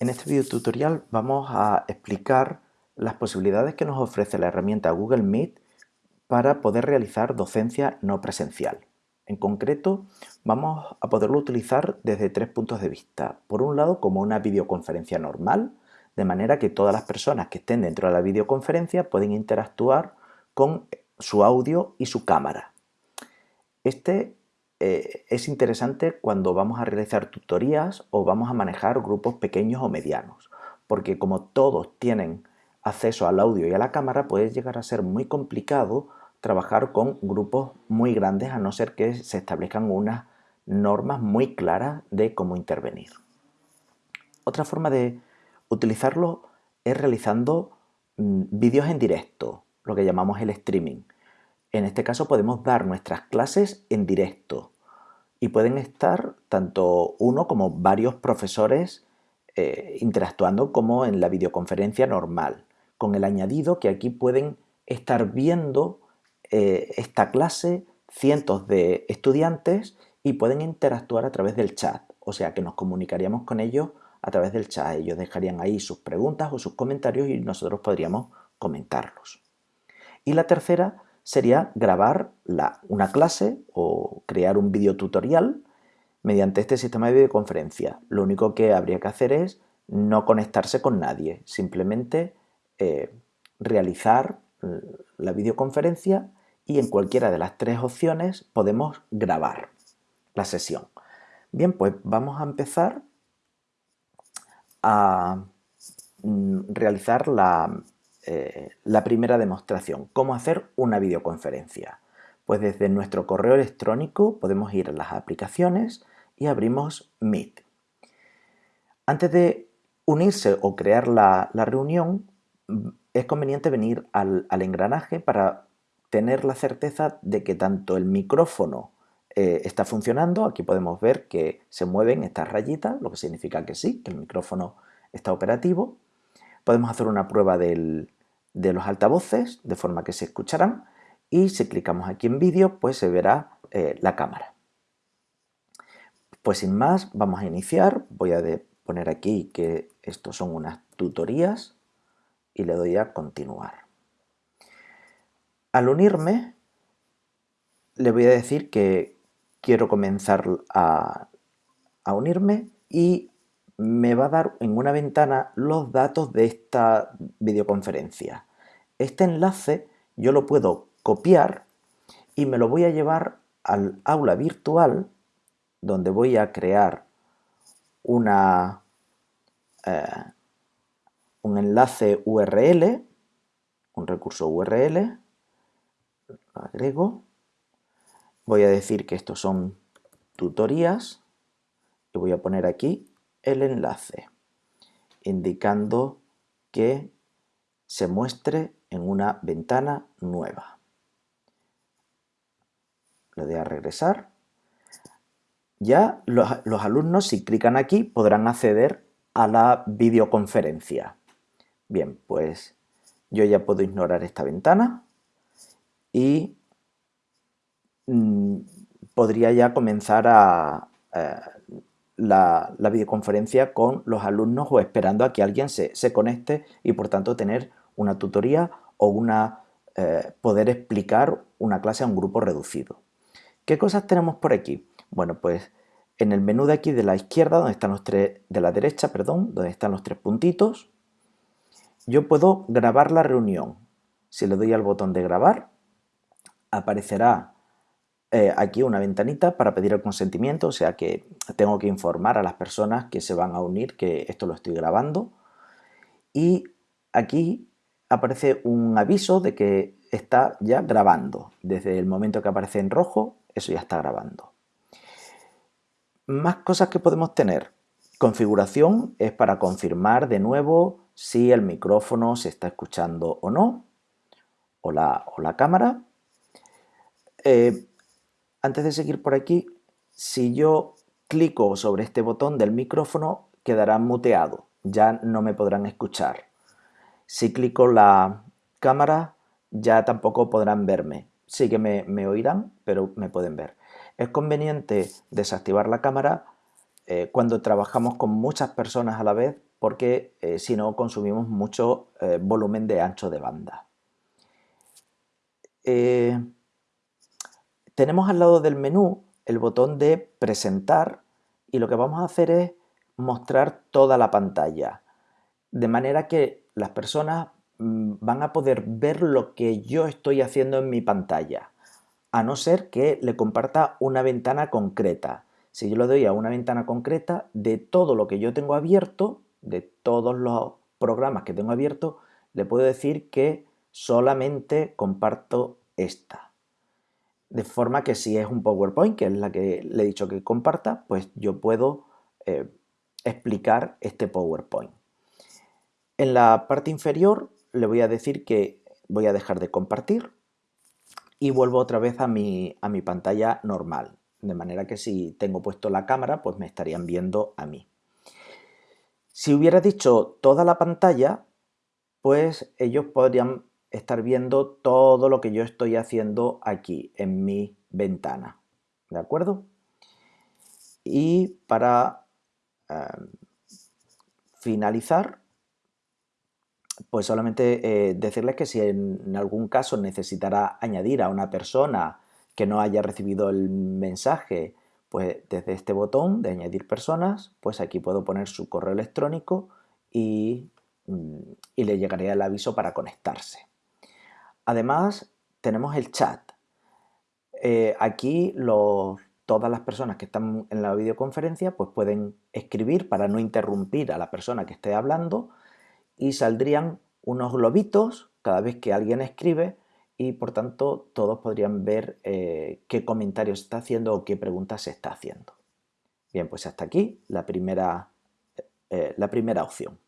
En este video tutorial vamos a explicar las posibilidades que nos ofrece la herramienta Google Meet para poder realizar docencia no presencial. En concreto, vamos a poderlo utilizar desde tres puntos de vista. Por un lado, como una videoconferencia normal, de manera que todas las personas que estén dentro de la videoconferencia pueden interactuar con su audio y su cámara. Este eh, es interesante cuando vamos a realizar tutorías o vamos a manejar grupos pequeños o medianos, porque como todos tienen acceso al audio y a la cámara, puede llegar a ser muy complicado trabajar con grupos muy grandes a no ser que se establezcan unas normas muy claras de cómo intervenir. Otra forma de utilizarlo es realizando mm, vídeos en directo, lo que llamamos el streaming. En este caso podemos dar nuestras clases en directo y pueden estar tanto uno como varios profesores eh, interactuando como en la videoconferencia normal, con el añadido que aquí pueden estar viendo eh, esta clase cientos de estudiantes y pueden interactuar a través del chat, o sea que nos comunicaríamos con ellos a través del chat. Ellos dejarían ahí sus preguntas o sus comentarios y nosotros podríamos comentarlos. Y la tercera sería grabar una clase o crear un video tutorial mediante este sistema de videoconferencia. Lo único que habría que hacer es no conectarse con nadie, simplemente eh, realizar la videoconferencia y en cualquiera de las tres opciones podemos grabar la sesión. Bien, pues vamos a empezar a mm, realizar la, eh, la primera demostración, cómo hacer una videoconferencia. Pues desde nuestro correo electrónico podemos ir a las aplicaciones y abrimos Meet. Antes de unirse o crear la, reunión, es conveniente venir al, engranaje para tener la certeza de que tanto el micrófono eh, está funcionando, aquí podemos ver que se mueven estas rayitas, lo que significa que sí, que el micrófono está operativo. Podemos hacer una prueba de los altavoces de forma que se escucharán y si clicamos aquí en vídeo pues se verá eh, la cámara. Pues sin más vamos a iniciar, voy a poner aquí que estos son unas tutorías y le doy a continuar. Al unirme le voy a decir que quiero comenzar a unirme y me va a dar en una ventana los datos de esta videoconferencia. Este enlace yo lo puedo copiar y me lo voy a llevar al aula virtual donde voy a crear una, eh, un enlace URL, un recurso URL, lo agrego, voy a decir que estos son tutorías y voy a poner aquí el enlace, indicando que se muestre en una ventana nueva. Le doy a regresar. Ya los, alumnos, si clican aquí, podrán acceder a la videoconferencia. Bien, pues yo ya puedo ignorar esta ventana y mm, podría ya comenzar a, eh, la, videoconferencia con los alumnos o esperando a que alguien se, conecte y por tanto tener una tutoría o una, eh, poder explicar una clase a un grupo reducido. ¿Qué cosas tenemos por aquí? Bueno, pues en el menú de aquí de la izquierda, donde están los tres, de la derecha, perdón, donde están los tres puntitos, yo puedo grabar la reunión. Si le doy al botón de grabar, aparecerá eh, aquí una ventanita para pedir el consentimiento, o sea que tengo que informar a las personas que se van a unir que esto lo estoy grabando. Y aquí aparece un aviso de que está ya grabando. Desde el momento que aparece en rojo, eso ya está grabando. Más cosas que podemos tener. Configuración es para confirmar de nuevo si el micrófono se está escuchando o no, o la, o la cámara. Eh, antes de seguir por aquí, si yo clico sobre este botón del micrófono, quedará muteado, ya no me podrán escuchar. Si clico la cámara, ya tampoco podrán verme. Sí que me, oirán, pero me pueden ver. Es conveniente desactivar la cámara eh, cuando trabajamos con muchas personas a la vez porque eh, si no consumimos mucho eh, volumen de ancho de banda. Tenemos al lado del menú el botón de presentar y lo que vamos a hacer es mostrar toda la pantalla de manera que las personas mm, van a poder ver lo que yo estoy haciendo en mi pantalla a no ser que le comparta una ventana concreta. Si yo le doy a una ventana concreta, de todo lo que yo tengo abierto, de todos los programas que tengo abierto, le puedo decir que solamente comparto esta. De forma que si es un PowerPoint, que es la que le he dicho que comparta, pues yo puedo eh, explicar este PowerPoint. En la parte inferior le voy a decir que voy a dejar de compartir y vuelvo otra vez a mi, a mi pantalla normal. De manera que si tengo puesto la cámara, pues me estarían viendo a mí. Si hubiera dicho toda la pantalla, pues ellos podrían estar viendo todo lo que yo estoy haciendo aquí en mi ventana. ¿De acuerdo? Y para eh, finalizar, pues solamente eh, decirles que si en, algún caso necesitará añadir a una persona que no haya recibido el mensaje, pues desde este botón de añadir personas, pues aquí puedo poner su correo electrónico y, mm, le llegaría el aviso para conectarse. Además, tenemos el chat. Eh, aquí todas las personas que están en la videoconferencia pues pueden escribir para no interrumpir a la persona que esté hablando y saldrían unos globitos cada vez que alguien escribe y por tanto todos podrían ver eh, qué comentarios está haciendo o qué preguntas se está haciendo. Bien, pues hasta aquí la primera, eh, la primera opción.